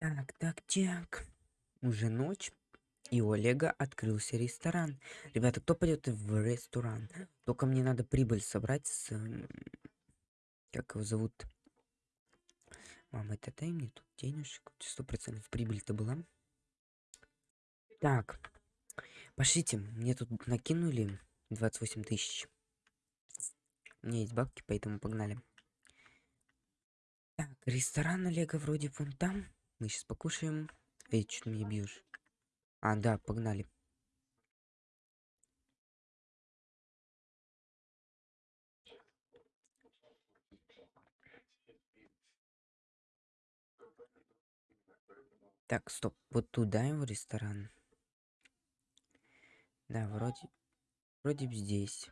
Так, так, так. Уже ночь, и у Олега открылся ресторан. Ребята, кто пойдет в ресторан? Только мне надо прибыль собрать с... Как его зовут? Мама, это дай мне тут денежек. Сто процентов прибыль-то была. Так. Пошлите, мне тут накинули 28 тысяч. У меня есть бабки, поэтому погнали. Так, ресторан Олега вроде вон там. Мы сейчас покушаем. Эй, что ты меня бьешь? А, да, погнали. Так, стоп. Вот туда его ресторан. Да, вроде... Вроде бы здесь.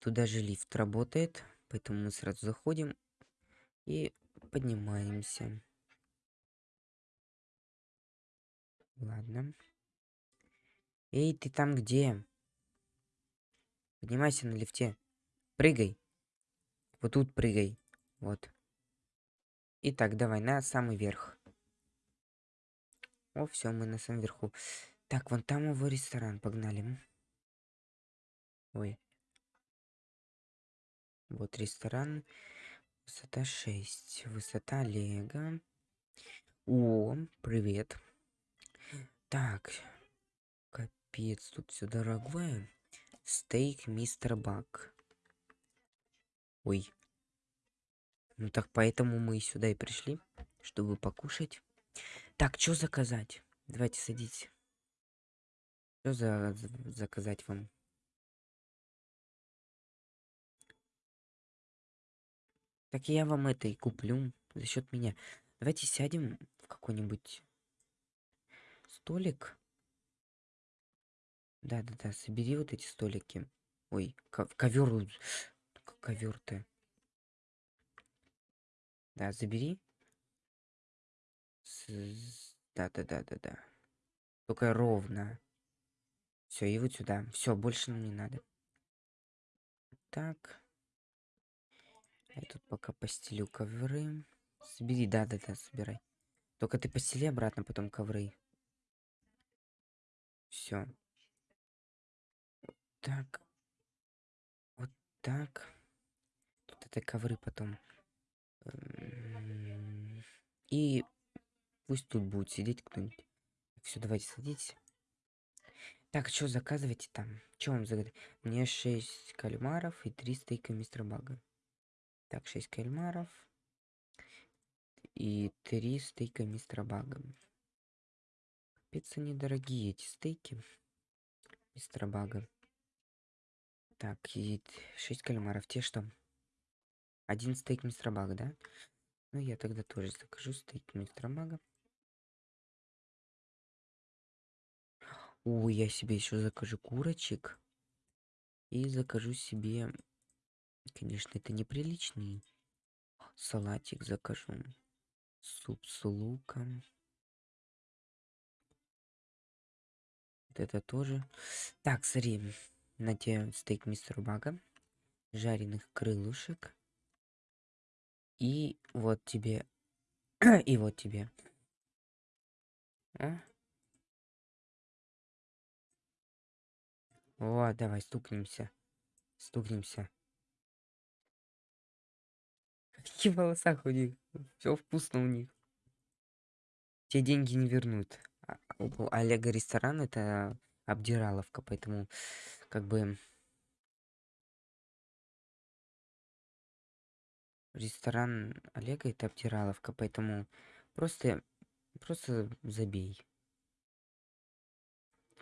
Туда же лифт работает, поэтому мы сразу заходим и поднимаемся. Ладно. Эй, ты там где? Поднимайся на лифте. Прыгай. Вот тут прыгай. Вот. Итак, давай на самый верх. О, все, мы на самом верху. Так, вон там его ресторан, погнали. Ой. Вот ресторан. Высота 6. Высота Лего. О, привет. Так. Капец, тут все дорогое. Стейк мистер Бак. Ой. Ну так поэтому мы сюда и пришли, чтобы покушать. Так, что заказать? Давайте садитесь. Что за заказать вам? Так я вам это и куплю за счет меня. Давайте сядем в какой-нибудь столик. Да-да-да, собери вот эти столики. Ой, ковер, ковер-то. Да, забери. Да-да-да-да-да. Только ровно. Все, и вот сюда. Все, больше нам не надо. Так. Я тут пока постелю ковры. Собери, да-да-да, собирай. Только ты постели обратно потом ковры. Все. Так. Вот так. Тут это ковры потом. Эм, и пусть тут будет сидеть кто-нибудь. Все, давайте садитесь. Так, что заказывайте там? Что вам загадать? Мне 6 кальмаров и 3 стейка мистера Бага. Так, 6 кальмаров и 3 стейка мистера Бага. Капец, они дорогие, эти стейки мистера Бага. Так, и 6 кальмаров. Те что? Один стейк мистера Бага, да? Ну, я тогда тоже закажу стейк мистера Бага. Ой, я себе еще закажу курочек. И закажу себе... Конечно, это неприличный. Салатик закажу. Суп с луком. Вот это тоже. Так, смотри. На тебе стейк мистер Бага. Жареных крылышек. И вот тебе... И вот тебе. А? Вот, давай, стукнемся. Стукнемся. Какие волоса у них? Все вкусно у них. Те деньги не вернут. А, у Олега ресторан это обдираловка, поэтому как бы ресторан Олега это обдираловка, поэтому просто просто забей.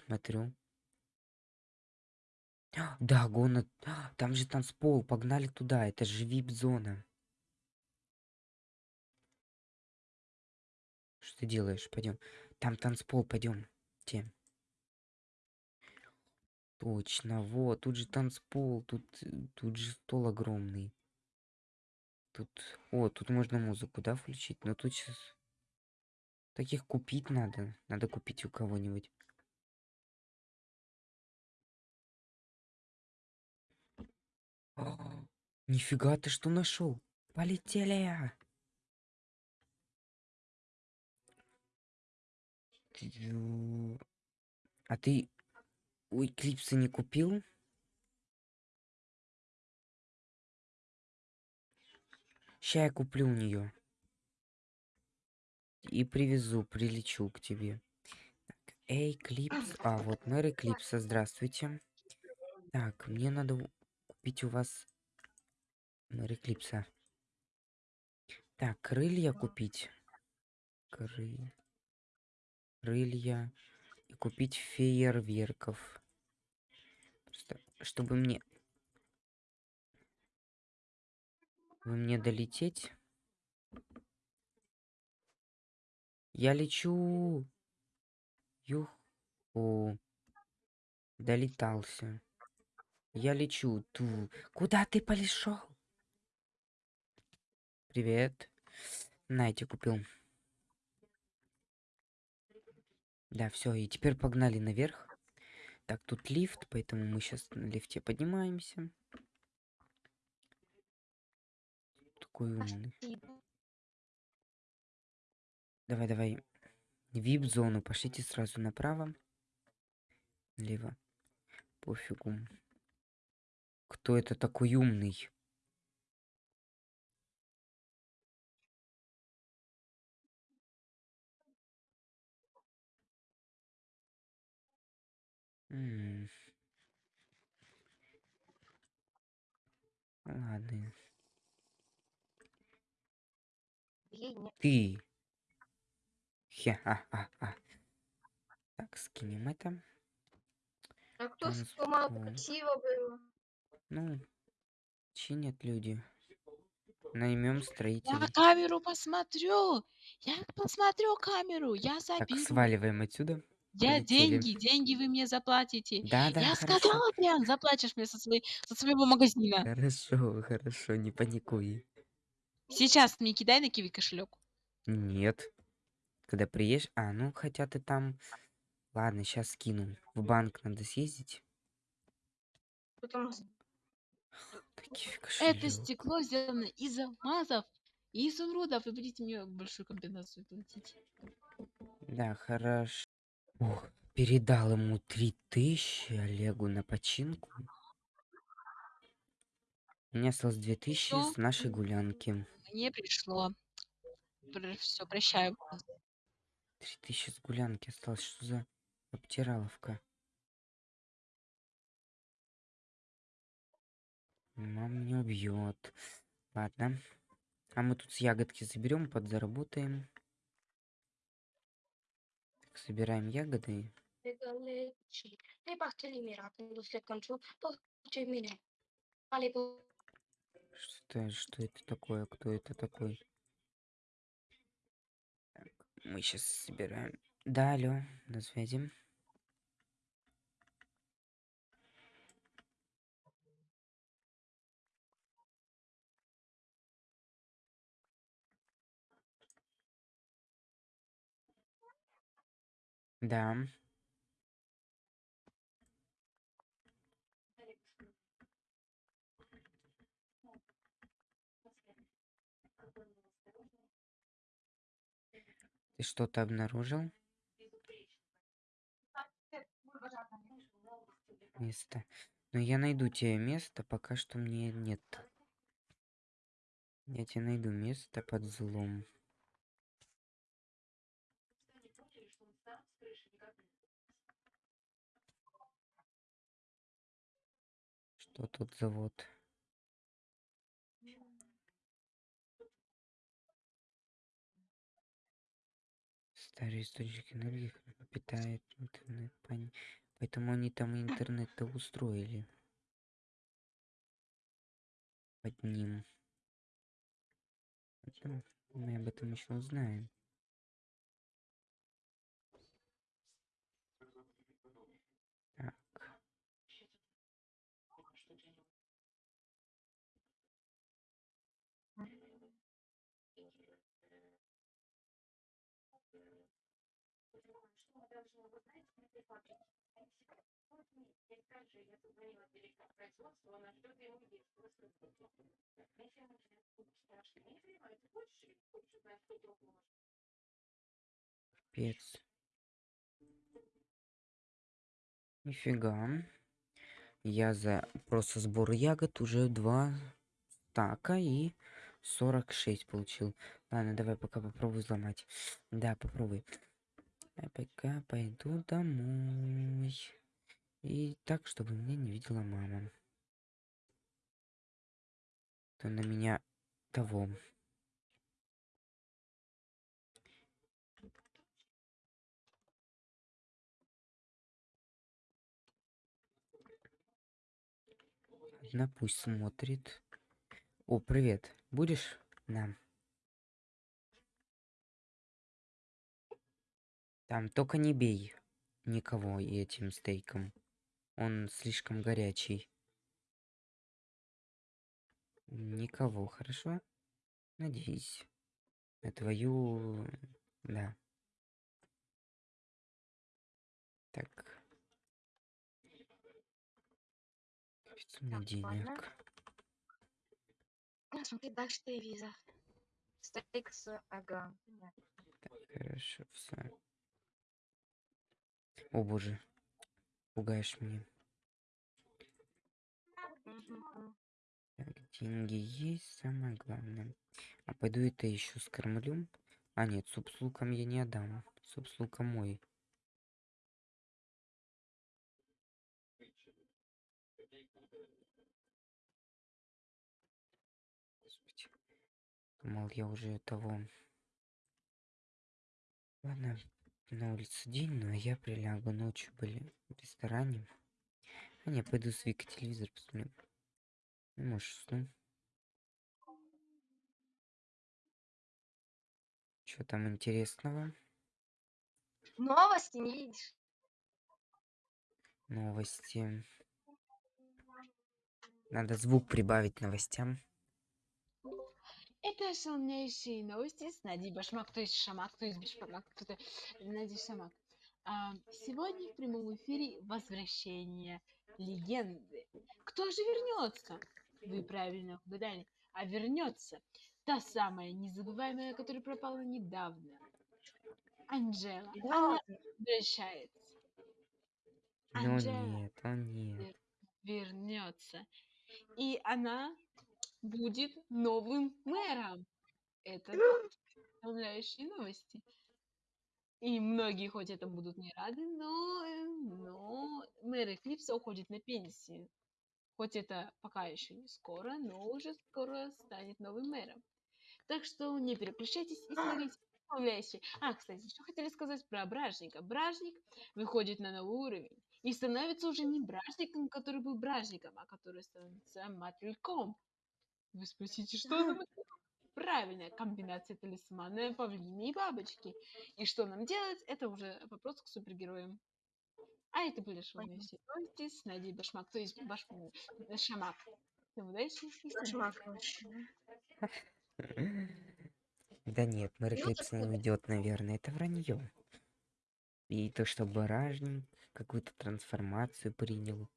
Смотрю. Да, гона. Там же танцпол. Погнали туда. Это же вип-зона. Что ты делаешь? Пойдем. Там танцпол. Пойдем. Те. Точно. Вот. Тут же танцпол. Тут, тут же стол огромный. Тут... О, тут можно музыку, да, включить? Но тут сейчас... Таких купить надо. Надо купить у кого-нибудь. Нифига ты что нашел? Полетели! А ты у Эклипса не купил? Ща я куплю у нее. И привезу, прилечу к тебе. Так, Эй, Клипс. А, вот мэр Эклипса, здравствуйте. Так, мне надо купить у вас мэр Эклипса. Так, крылья купить. Кры... Крылья. И купить фейерверков. Чтобы мне... Вы мне долететь? Я лечу. Юху. Долетался. Я лечу. Ту. Куда ты полишел? Привет. Найте купил. Да, все, и теперь погнали наверх. Так, тут лифт, поэтому мы сейчас на лифте поднимаемся. Такой умный. Давай, давай. Вип-зону. Пошлите сразу направо. Лево. Пофигу. Кто это такой умный? М. Ладно. Ты. Хе-ха-ха-ха. Так, скинем это. А кто сломал красиво было? Ну, чинят люди. Наймем Я строителей. камеру посмотрю. Я посмотрю камеру. Я Так, заберу. сваливаем отсюда. Я полетели. деньги, деньги вы мне заплатите. Да, да, Я хорошо. сказала, Адриан, заплатишь мне со, своей, со своего магазина. Хорошо, хорошо, не паникуй. Сейчас мне кидай на киви кошелек. Нет. Когда приедешь... А, ну, хотя ты там... Ладно, сейчас скину. В банк надо съездить. Потом Такие Это стекло сделано из алмазов и изумрудов. Вы будете мне большую компенсацию платить. Да, хорошо. Ох, передал ему три тысячи Олегу на починку. Меня осталось две тысячи с нашей гулянки. Мне пришло. Все, прощаю. Три тысячи с гулянки осталось. Что за обтираловка? Мама меня убьет. Ладно. А мы тут с ягодки заберем, подзаработаем. Mine. Ale Что, что это такое? Кто это такой? Так, мы сейчас собираем. Да, алло, на связи. Да. Ты что-то обнаружил? Место. Но я найду тебе место, пока что мне нет. Я тебе найду место под злом. Что тут завод? Старый источник энергии питает интернет, поэтому они там интернет-то устроили. Под ним. Мы об этом еще узнаем. Капец. Нифига. Я за просто сбор ягод уже два стака и 46 получил. Ладно, давай пока попробую взломать. Да, попробуй. Я пока пойду домой. И так, чтобы меня не видела мама. То на меня того. Одна пусть смотрит. О, привет. Будешь? Да. Там только не бей никого этим стейком. Он слишком горячий. Никого, хорошо? Надеюсь. На твою... Да. Так. Так, ладно. денег. Смотри дальше телевизор. Стейк с... Ага. понятно. Хорошо, все. О боже. Пугаешь меня. Так, деньги есть, самое главное. А пойду это еще скормлю. А нет, суп с луком я не отдам. Суп с луком мой. Думал, я уже того. Ладно, на улице день, но я прилягу. Ночью были в ресторане. А не, пойду с Викой телевизор посмотрю. Ну, может, усну. Что там интересного? Новости не видишь? Новости. Надо звук прибавить новостям. Это полнейшие новости с Надей Башмак, то есть Шамак, то есть Башмак, кто-то Надя Шамак. А, сегодня в прямом эфире возвращение легенды. Кто же вернется? Вы правильно угадали. А вернется та самая незабываемая, которая пропала недавно. Анжела. Да Она возвращается. Но Анжела нет, о нет. вернется. И она будет новым мэром. Это вдохновляющие новости. И многие хоть это будут не рады, но, но мэр Эклипса уходит на пенсию. Хоть это пока еще не скоро, но уже скоро станет новым мэром. Так что не переключайтесь и смотрите вдохновляющие. А, кстати, что хотели сказать про Бражника. Бражник выходит на новый уровень и становится уже не Бражником, который был Бражником, а который становится Мотыльком. Вы спросите, что за? Правильная комбинация талисмана, павлина и бабочки. И что нам делать, это уже вопрос к супергероям. А это были шумные все новости с Надей Башмак, то есть Баш... э, Шамак. Всем удачи и всем Кошмар, короче. Да нет, мэр Эклипс не уйдет, наверное. Это вранье. И то, что баражник какую-то трансформацию принял.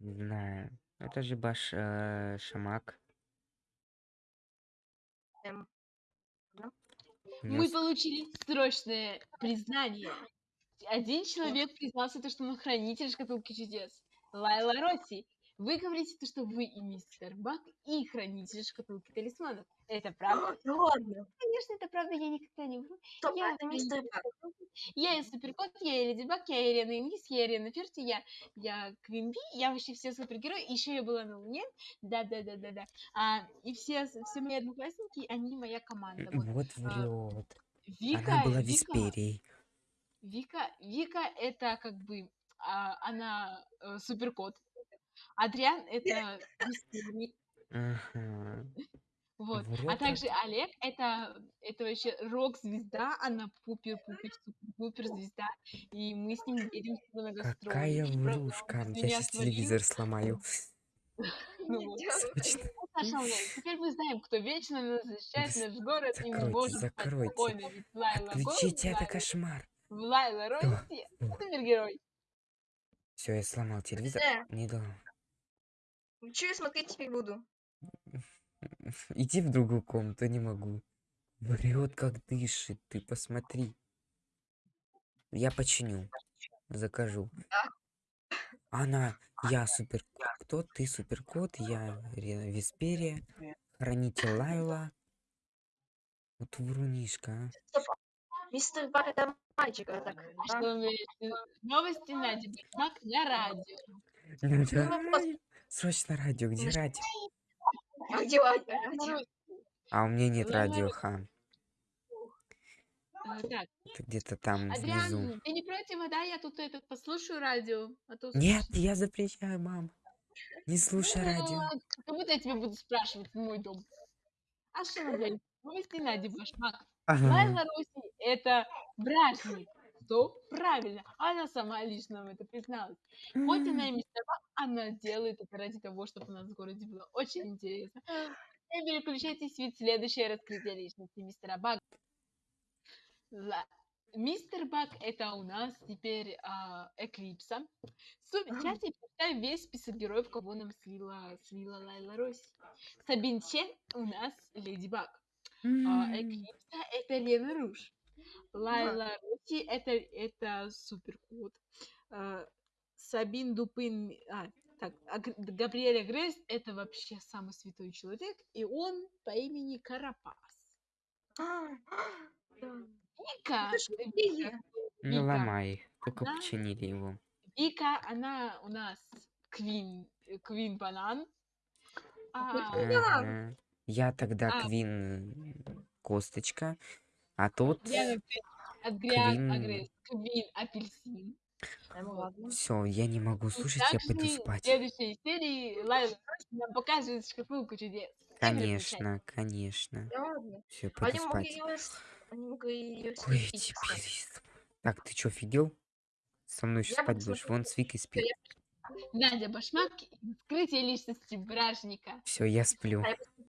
Не знаю. Это же баш э, Шамак. Эм, него Мы получили срочное признание. Один человек признался, то, что он хранитель шкатулки чудес. Лайла Росси. Вы говорите, то, что вы и мистер Бак, и хранитель шкатулки талисманов. Это правда? Да ладно. Конечно, это правда, я никогда не вру. Стоп, Я это мистер Бак. Я и Суперкот, я и Леди Баг, я и Ирена Инглис, я и Ирена Ферти, я, я Квин Би, я вообще все супергерои, еще я была на Луне, да-да-да-да-да. А, и все, все мои одноклассники, они моя команда. Вот. Вот а, врет. Вика, Она была Вика, Висперией. Вика, Вика это как бы, а, она э, суперкот. Адриан это Ага. вот. А также. Олег это, это вообще рок-звезда, она пупер-пупер супер звезда, и мы с ним едем с на гастроли. Какая врушка. Я сейчас телевизор сломаю. Ну Ульянович, теперь мы знаем, кто вечно нас защищает наш город, и мы можем закройте. спокойно, ведь Лайла Голубь, Отключите, это кошмар. Лайла Росси, супергерой. Все, я сломал телевизор. Э, Не дал. Что я смотреть теперь буду? Иди в другую комнату, не могу. Врет, как дышит, ты посмотри. Я починю, закажу. Она, я супер кто, ты супер кот, я Весперия, хранитель Лайла. Вот врунишка, а. Мистер Баг это мальчик, а так. А? Новости Нади Башмак на радио. Срочно радио, где радио? А где Ладя? Марусь, А у меня нет радио, Рус. ха. э, Так, Это где-то там внизу. Адриан, ты не против, да? Я тут этот послушаю радио. А то Нет, я запрещаю, мам. Не слушай радио. Ну, Как будто я тебя буду спрашивать в мой дом. А что вы говорите? Новости Нади Башмак. Ага. Лайла Руси – это бражник. Что? Правильно. Она сама лично это призналась. Хоть она и мистер Баг, она делает это ради того, чтобы у нас в городе было очень интересно. Не переключайтесь, ведь следующее раскрытие личности мистера Бага. Мистер Баг – это у нас теперь а, Эклипса. Сейчас я представим весь список героев, кого нам слила, слила Лайла Росси. Сабин Чен у нас Леди Баг. А. Эклипса – это Лена Руш. Лайла Росси – это, это супер кот. А, Сабин Дупин, а, так, а Габриэля Грейс – это вообще самый святой человек, и он по имени Карапас. А. Вика, э, Вика. Ну Вика, ломай. Только Да. починили его. Вика, она у нас Квин, э, Квин Банан. А. Ага. Я тогда А. Квин Косточка, а Грейс, Адриан Квин. Агресс, Квин Апельсин. Ну. Все, я не могу И слушать, я пойду также в спать. следующей серии Лайла нам покажет шкатулку чудес. Конечно, конечно. Все, пойду спать. Какой теперь? Так, ты чё, офигел? Со мной еще Я спать будешь? Вон с Викой спит. Надя Башмак, скрытие личности бражника. Все, я сплю. Я